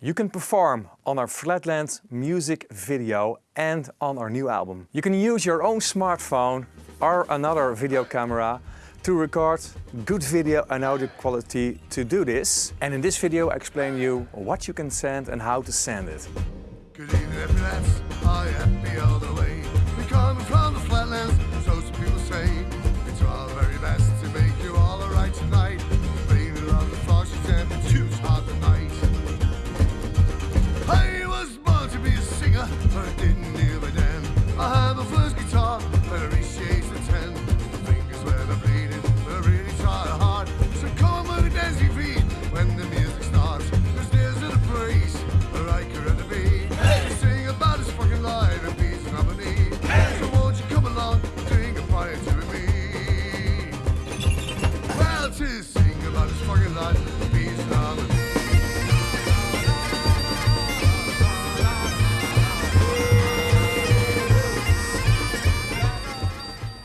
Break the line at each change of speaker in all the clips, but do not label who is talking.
You can perform on our Flatlands music video and on our new album. You can use your own smartphone or another video camera to record good video and audio quality to do this. And in this video I explain you what you can send and how to send it.
Good evening. I am the way. We come from the flatlands, so some people say. It's very best to make you all alright tonight.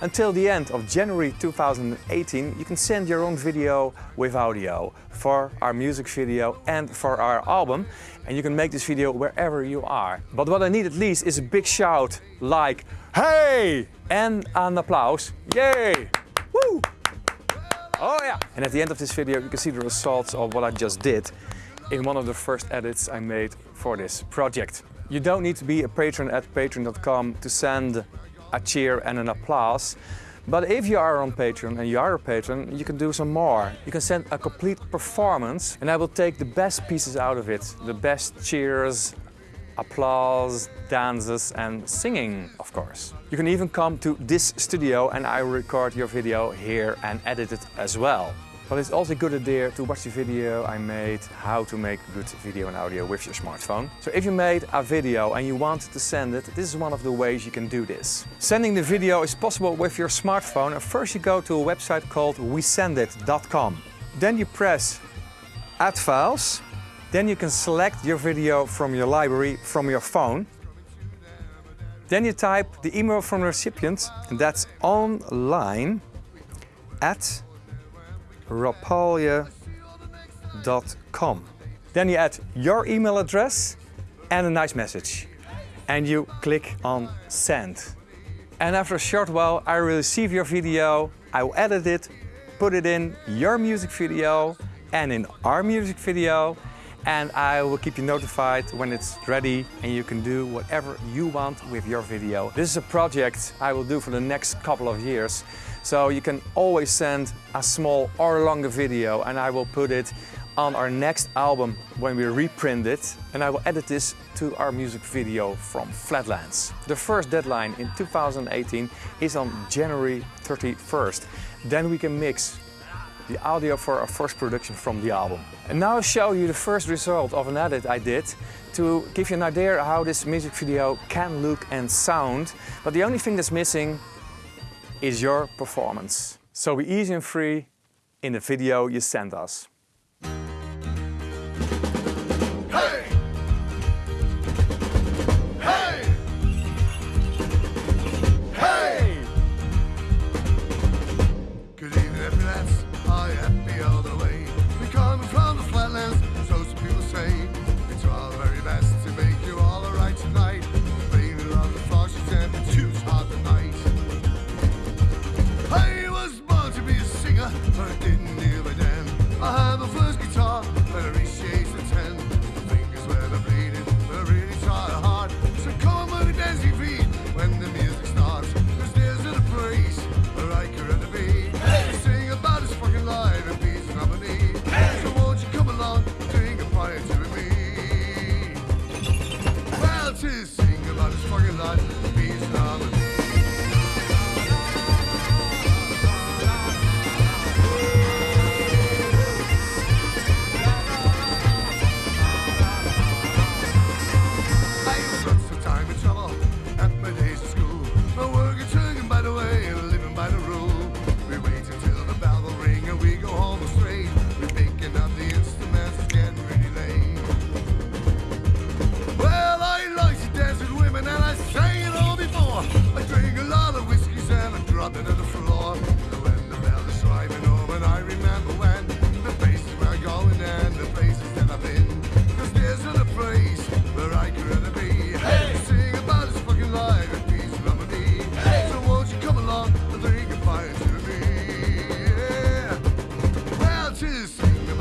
Until the end of January 2018 you can send your own video with audio for our music video and for our album and you can make this video wherever you are. But what I need at least is a big shout like hey and an applause. Yay! Woo! Oh yeah! And at the end of this video you can see the results of what I just did in one of the first edits I made for this project. You don't need to be a patron at patreon.com to send a cheer and an applause. But if you are on Patreon and you are a patron, you can do some more. You can send a complete performance and I will take the best pieces out of it. The best cheers, applause, dances and singing, of course. You can even come to this studio and I will record your video here and edit it as well. But it's also a good idea to watch the video I made how to make good video and audio with your smartphone. So if you made a video and you want to send it, this is one of the ways you can do this. Sending the video is possible with your smartphone first you go to a website called wesendit.com. Then you press Add Files. Then you can select your video from your library from your phone. Then you type the email from the recipient and that's online at rapalje.com. Then you add your email address and a nice message. And you click on send. And after a short while I will receive your video, I will edit it, put it in your music video and in our music video and I will keep you notified when it's ready and you can do whatever you want with your video. This is a project I will do for the next couple of years. So you can always send a small or longer video and I will put it on our next album when we reprint it and I will edit this to our music video from Flatlands. The first deadline in 2018 is on January 31st. Then we can mix the audio for our first production from the album. And now I'll show you the first result of an edit I did to give you an idea how this music video can look and sound. But the only thing that's missing is your performance. So be easy and free in the video you send us.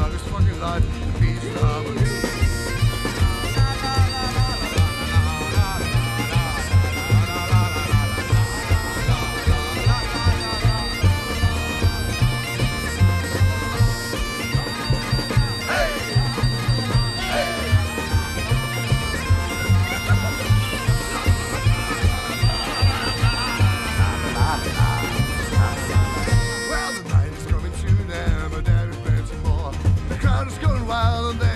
uh, this fucking life It's going wild and